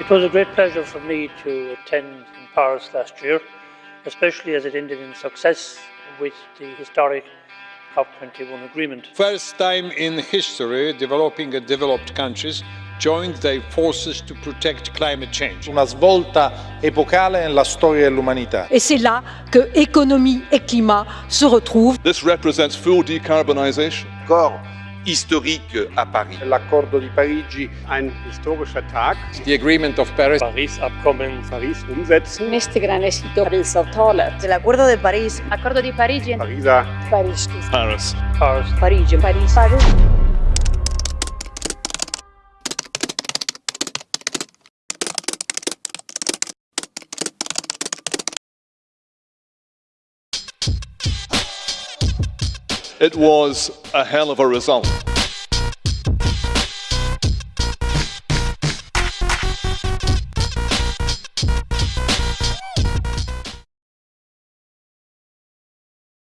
It was a great pleasure for me to attend in Paris last year, especially as it ended in success with the historic COP21 agreement. First time in history, developing and developed countries joined their forces to protect climate change. Una svolta epocale nella storia dell'umanità. Et c'est là que économie et climat se retrouvent. This represents full decarbonisation. Accord historique à Paris. L'accordo di Parigi. Ein historischer Tag. The Agreement of Paris. Paris-Abkommen. Paris umsetzen. Este gran éxito. Paris-avtalet. El Acuerdo de París. Accordo di Parigi. Pariser. Paris. Paris. Paris. Parigi. Paris. Paris. It was a hell of a result.